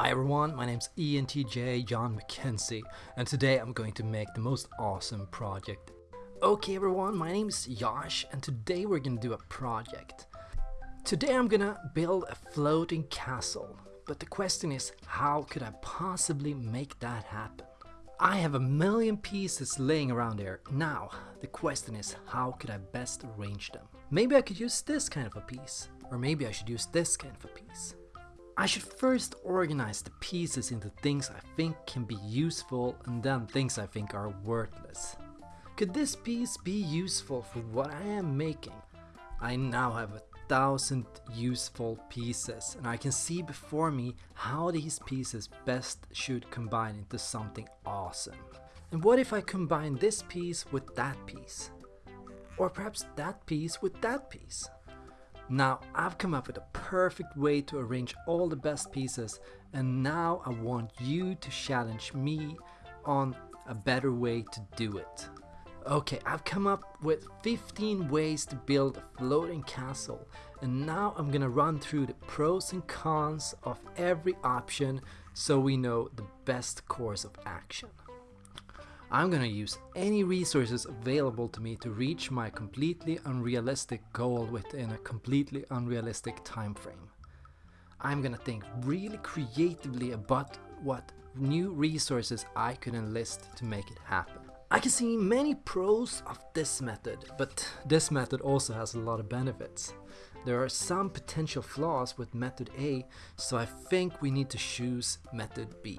Hi everyone, my name's ENTJ John McKenzie and today I'm going to make the most awesome project. Okay everyone, my name is Josh and today we're gonna do a project. Today I'm gonna build a floating castle, but the question is how could I possibly make that happen? I have a million pieces laying around there. Now, the question is how could I best arrange them? Maybe I could use this kind of a piece, or maybe I should use this kind of a piece. I should first organize the pieces into things I think can be useful and then things I think are worthless. Could this piece be useful for what I am making? I now have a thousand useful pieces and I can see before me how these pieces best should combine into something awesome. And what if I combine this piece with that piece? Or perhaps that piece with that piece? Now I've come up with a perfect way to arrange all the best pieces and now I want you to challenge me on a better way to do it. Okay, I've come up with 15 ways to build a floating castle and now I'm gonna run through the pros and cons of every option so we know the best course of action. I'm gonna use any resources available to me to reach my completely unrealistic goal within a completely unrealistic time frame. I'm gonna think really creatively about what new resources I could enlist to make it happen. I can see many pros of this method, but this method also has a lot of benefits. There are some potential flaws with method A, so I think we need to choose method B.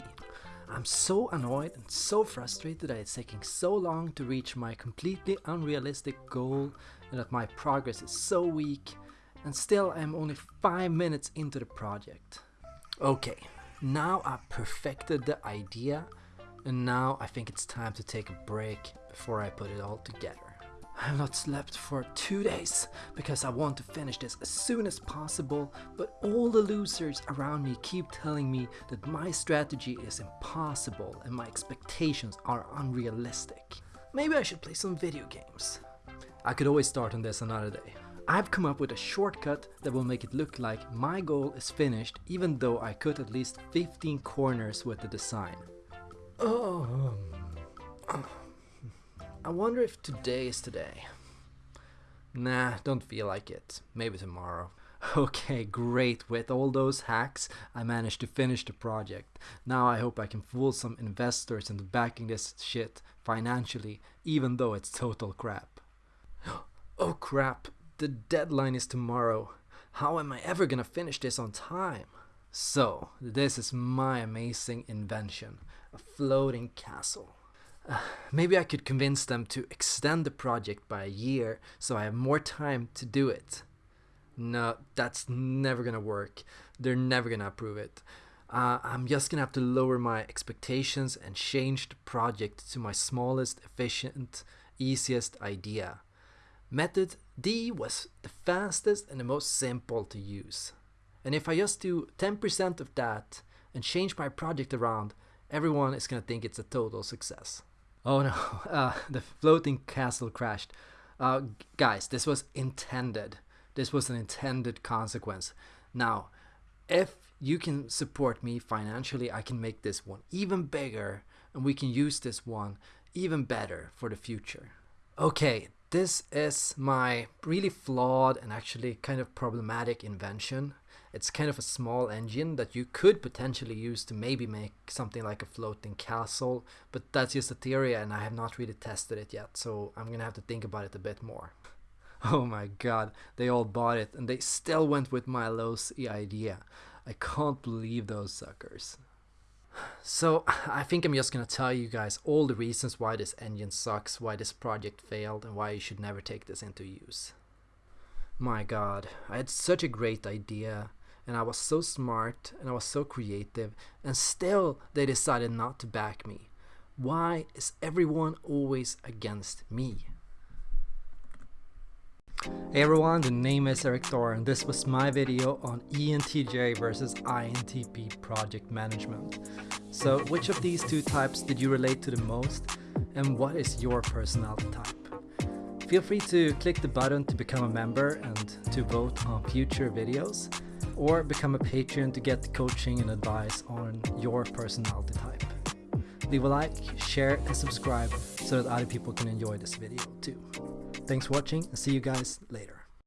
I'm so annoyed and so frustrated that it's taking so long to reach my completely unrealistic goal and that my progress is so weak and still I'm only 5 minutes into the project. Okay, now I've perfected the idea and now I think it's time to take a break before I put it all together. I have not slept for two days because I want to finish this as soon as possible, but all the losers around me keep telling me that my strategy is impossible and my expectations are unrealistic. Maybe I should play some video games. I could always start on this another day. I've come up with a shortcut that will make it look like my goal is finished even though I cut at least 15 corners with the design. Oh. I wonder if today is today. Nah, don't feel like it. Maybe tomorrow. Okay, great. With all those hacks, I managed to finish the project. Now I hope I can fool some investors into backing this shit financially, even though it's total crap. Oh crap, the deadline is tomorrow. How am I ever gonna finish this on time? So, this is my amazing invention, a floating castle. Maybe I could convince them to extend the project by a year so I have more time to do it. No, that's never gonna work. They're never gonna approve it. Uh, I'm just gonna have to lower my expectations and change the project to my smallest, efficient, easiest idea. Method D was the fastest and the most simple to use. And if I just do 10% of that and change my project around, everyone is gonna think it's a total success. Oh no, uh, the floating castle crashed. Uh, guys, this was intended. This was an intended consequence. Now, if you can support me financially, I can make this one even bigger and we can use this one even better for the future. Okay, this is my really flawed and actually kind of problematic invention. It's kind of a small engine that you could potentially use to maybe make something like a floating castle, but that's just a theory and I have not really tested it yet, so I'm gonna have to think about it a bit more. Oh my god, they all bought it and they still went with my low idea. I can't believe those suckers. So I think I'm just gonna tell you guys all the reasons why this engine sucks, why this project failed, and why you should never take this into use. My god, I had such a great idea, and I was so smart, and I was so creative, and still they decided not to back me. Why is everyone always against me? Hey everyone, the name is Erik Thor and this was my video on ENTJ versus INTP project management. So which of these two types did you relate to the most and what is your personality type? Feel free to click the button to become a member and to vote on future videos. Or become a patron to get coaching and advice on your personality type. Leave a like, share, and subscribe so that other people can enjoy this video too. Thanks for watching and see you guys later.